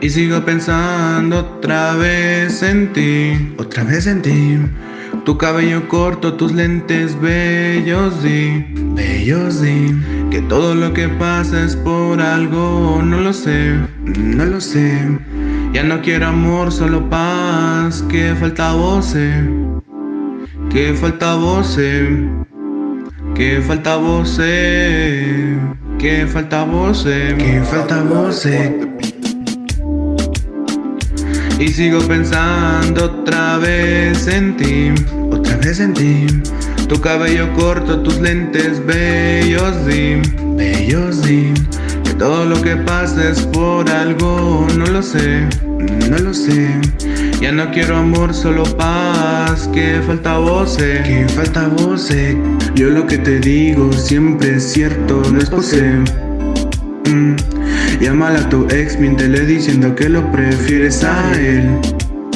Y sigo pensando otra vez en ti, otra vez en ti. Tu cabello corto, tus lentes bellos di, bellos di. Que todo lo que pasa es por algo, no lo sé, no lo sé. Ya no quiero amor, solo paz, que falta voce, que falta voce, que falta voce, que falta voce, que falta voce. Y sigo pensando otra vez en ti, otra vez en ti. Tu cabello corto, tus lentes bellos, di, bellos, di. Que todo lo que pasa es por algo, no lo sé, no lo sé. Ya no quiero amor, solo paz, que falta voce, que falta voce. Yo lo que te digo siempre es cierto, no es pose. Mm. Llámala a tu ex, miéntele diciendo que lo prefieres a él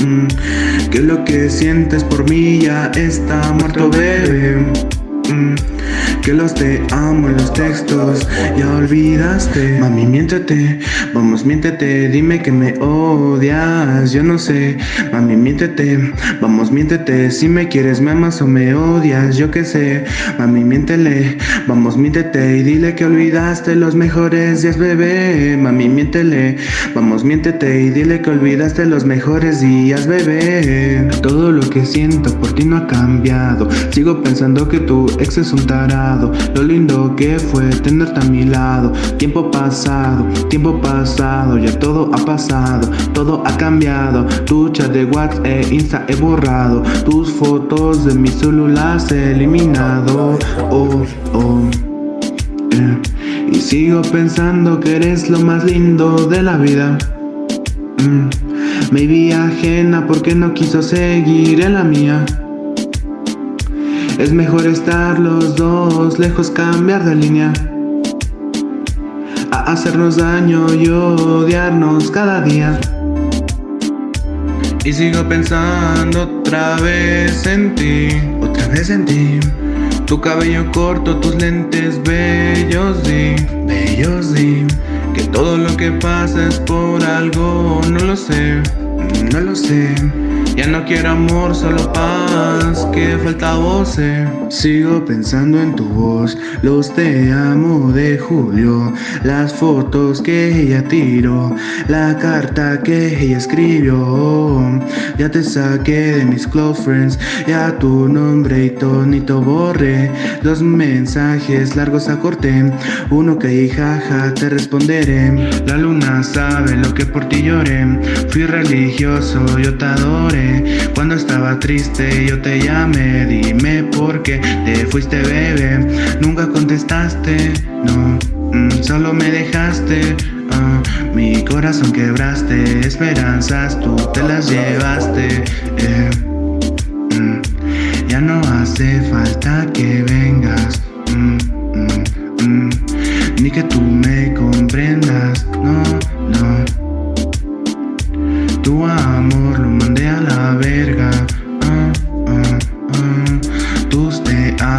mm. Que lo que sientes por mí ya está muerto, bebé mm. Que los te textos Ya olvidaste. Mami, miéntete Vamos, miéntete. Dime que me odias Yo no sé. Mami, miéntete Vamos, miéntete. Si me quieres, me amas o me odias Yo qué sé. Mami, miéntele Vamos, miéntete. Y dile que olvidaste los mejores días, bebé. Mami, miéntele Vamos, miéntete. Y dile que olvidaste los mejores días, bebé. Todo lo que siento por ti no ha cambiado. Sigo pensando que tu ex es un tarado. Lo lindo que fue tenerte a mi lado. Tiempo pasado, tiempo pasado Ya todo ha pasado, todo ha cambiado. Tu chat de WhatsApp e Insta he borrado Tus fotos de mi celular he eliminado. Oh, oh eh. Y sigo pensando que eres lo más lindo de la vida. Mm. Me vi ajena porque no quiso seguir en la mía es mejor estar los dos lejos, cambiar de línea. A hacernos daño y odiarnos cada día. Y sigo pensando otra vez en ti, otra vez en ti. Tu cabello corto, tus lentes bellos, di, bellos, di. Que todo lo que pasa es por algo, no lo sé, no lo sé ya no quiero amor, solo paz, que falta voce Sigo pensando en tu voz, los te amo de Julio. Las fotos que ella tiró, la carta que ella escribió. Ya te saqué de mis close friends, ya tu nombre y tonito borré. Los mensajes largos acorté, uno que jaja te responderé. La luna sabe lo que por ti lloré, fui religioso, yo te adoré cuando estaba triste yo te llamé. Dime por qué te fuiste bebé. Nunca contestaste, no mm, Solo me dejaste. Ah, Mi corazón quebraste Esperanzas tú te las llevaste eh,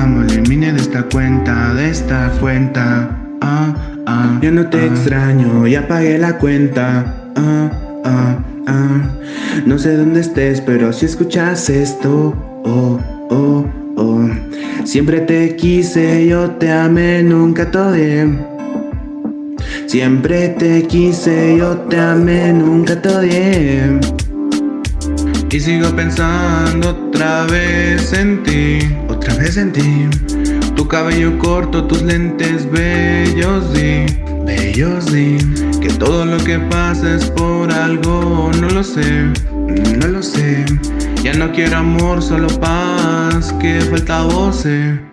amo, elimine de esta cuenta, de esta cuenta. Ah, ah, Yo no te extraño, ya pagué la cuenta. Ah, ah, ah. No sé dónde estés, pero si escuchas esto Oh, oh, oh. Siempre te quise, yo te amé, nunca te odié. Siempre te quise, yo te amé, nunca te odié. Y sigo pensando otra vez en ti, vez en ti. Tu cabello corto, tus lentes bellos, di, bellos, di. Que todo lo que pasa es por algo, no lo sé, no lo sé. Ya no quiero amor, solo paz, que falta voce